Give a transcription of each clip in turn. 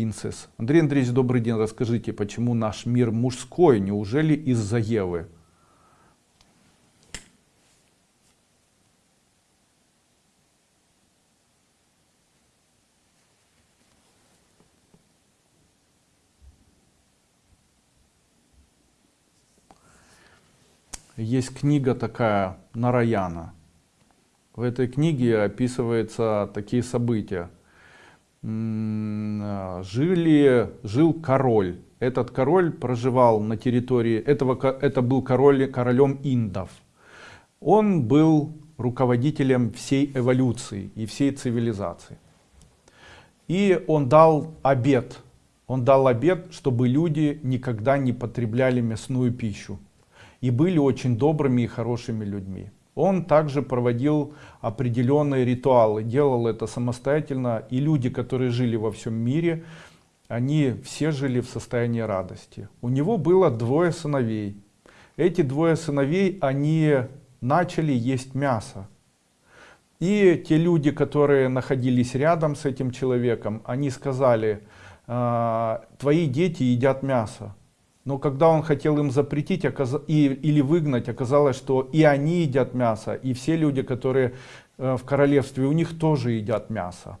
Princess. Андрей Андреевич, добрый день. Расскажите, почему наш мир мужской? Неужели из-за Евы? Есть книга такая Нараяна. В этой книге описываются такие события. Жили, жил король. Этот король проживал на территории, этого, это был король, королем индов. Он был руководителем всей эволюции и всей цивилизации. И он дал обет. Он дал обет, чтобы люди никогда не потребляли мясную пищу и были очень добрыми и хорошими людьми. Он также проводил определенные ритуалы, делал это самостоятельно, и люди, которые жили во всем мире, они все жили в состоянии радости. У него было двое сыновей. Эти двое сыновей, они начали есть мясо. И те люди, которые находились рядом с этим человеком, они сказали, «А, твои дети едят мясо. Но когда он хотел им запретить и, или выгнать, оказалось, что и они едят мясо, и все люди, которые э, в королевстве, у них тоже едят мясо.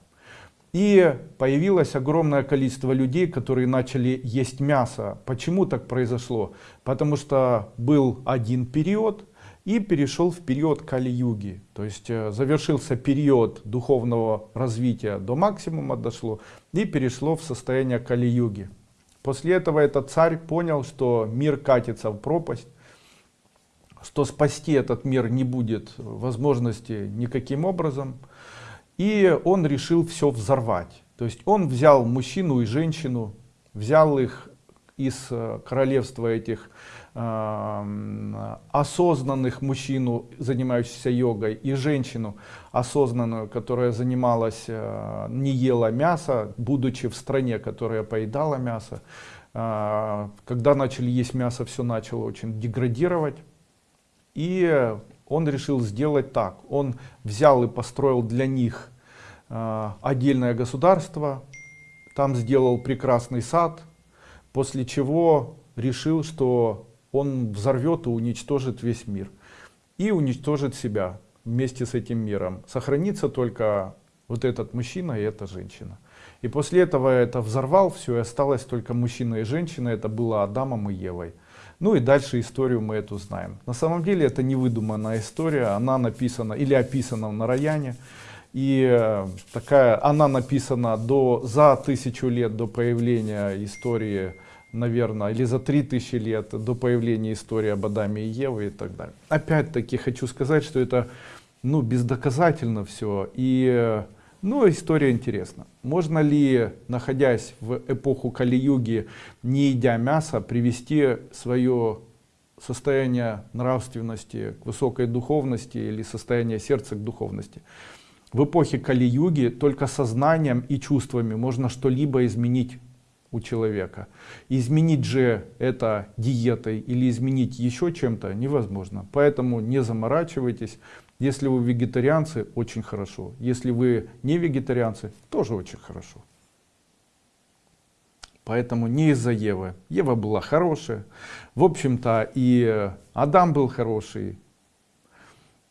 И появилось огромное количество людей, которые начали есть мясо. Почему так произошло? Потому что был один период и перешел в период Кали-юги. То есть э, завершился период духовного развития до максимума дошло и перешло в состояние Кали-юги. После этого этот царь понял, что мир катится в пропасть, что спасти этот мир не будет возможности никаким образом. И он решил все взорвать. То есть он взял мужчину и женщину, взял их из э, королевства этих осознанных мужчину, занимающихся йогой, и женщину осознанную, которая занималась, э, не ела мясо, будучи в стране, которая поедала мясо. А, когда начали есть мясо, все начало очень деградировать. И он решил сделать так. Он взял и построил для них э, отдельное государство, там сделал прекрасный сад, после чего решил, что он взорвет и уничтожит весь мир. И уничтожит себя вместе с этим миром. Сохранится только вот этот мужчина и эта женщина. И после этого это взорвал все, и осталось только мужчина и женщина, это было Адамом и Евой. Ну и дальше историю мы эту знаем. На самом деле это не выдуманная история, она написана или описана в Нараяне. И э, такая, она написана до, за тысячу лет до появления истории наверное, или за 3000 лет до появления истории об Адаме и Еве и так далее. Опять-таки хочу сказать, что это ну, бездоказательно все. И ну, история интересна. Можно ли, находясь в эпоху Кали-юги, не едя мясо, привести свое состояние нравственности к высокой духовности или состояние сердца к духовности? В эпохе Кали-юги только сознанием и чувствами можно что-либо изменить у человека. Изменить же это диетой или изменить еще чем-то невозможно. Поэтому не заморачивайтесь. Если вы вегетарианцы, очень хорошо. Если вы не вегетарианцы, тоже очень хорошо. Поэтому не из-за Евы. Ева была хорошая. В общем-то и Адам был хороший,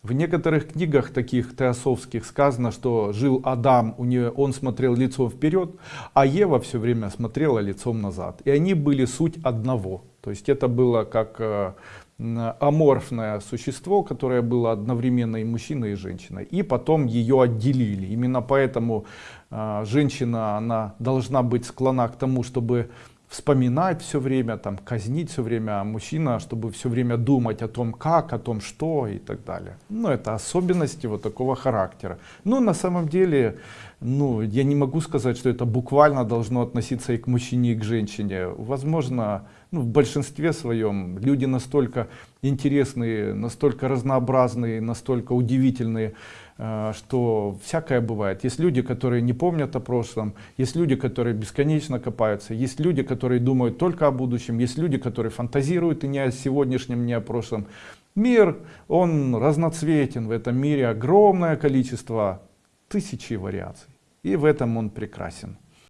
в некоторых книгах таких теософских сказано, что жил Адам, у нее, он смотрел лицом вперед, а Ева все время смотрела лицом назад. И они были суть одного. То есть это было как э, аморфное существо, которое было одновременно и мужчиной, и женщиной. И потом ее отделили. Именно поэтому э, женщина она должна быть склона к тому, чтобы вспоминать все время, там, казнить все время, мужчина, чтобы все время думать о том, как, о том, что и так далее. Ну, это особенности вот такого характера. Но на самом деле, ну, я не могу сказать, что это буквально должно относиться и к мужчине, и к женщине. Возможно, ну, в большинстве своем люди настолько интересные, настолько разнообразные, настолько удивительные, что всякое бывает. Есть люди, которые не помнят о прошлом, есть люди, которые бесконечно копаются, есть люди, которые думают только о будущем, есть люди, которые фантазируют и не о сегодняшнем, не о прошлом. Мир, он разноцветен, в этом мире огромное количество, тысячи вариаций. И в этом он прекрасен.